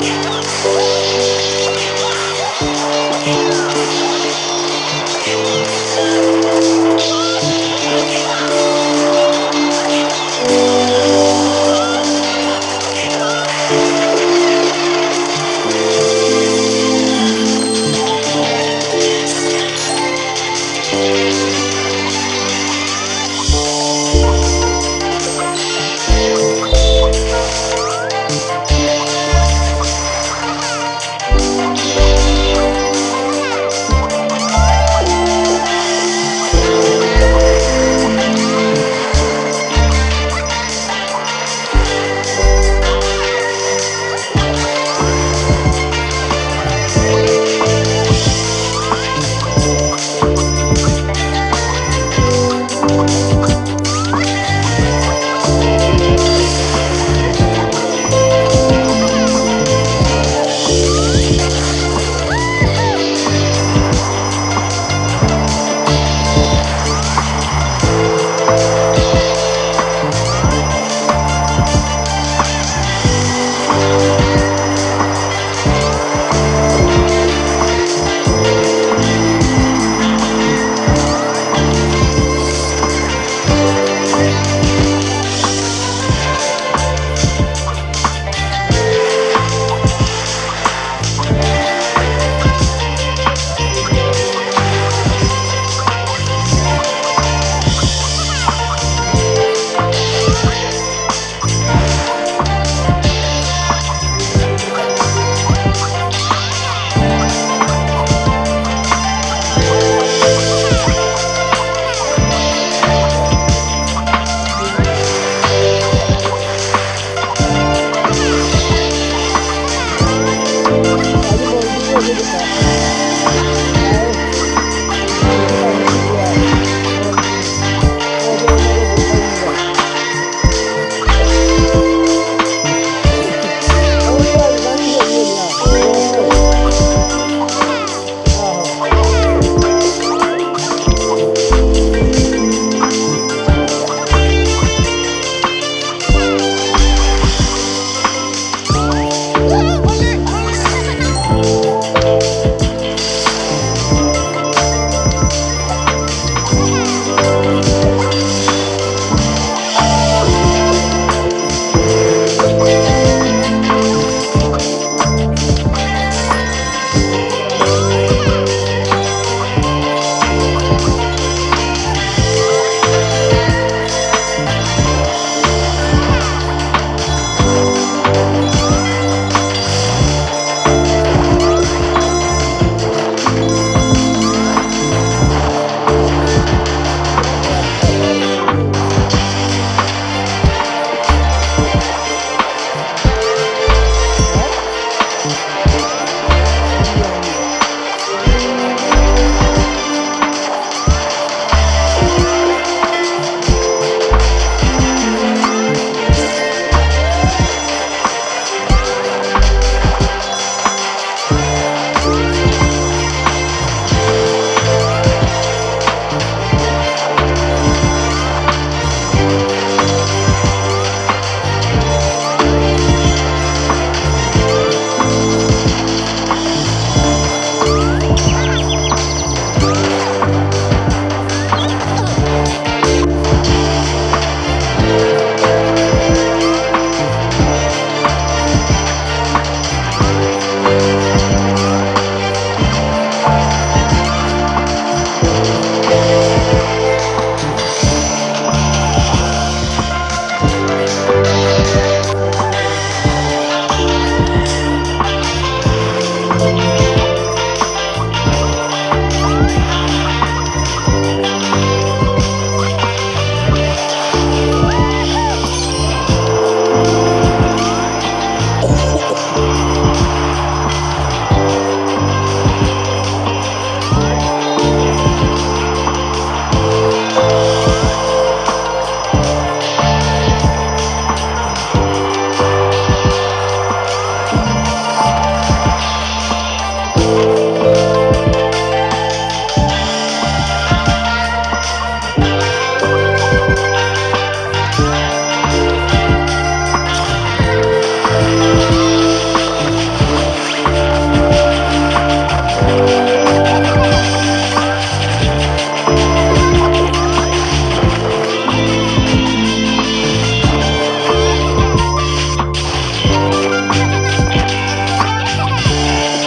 Come on. Come on.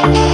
Thank you.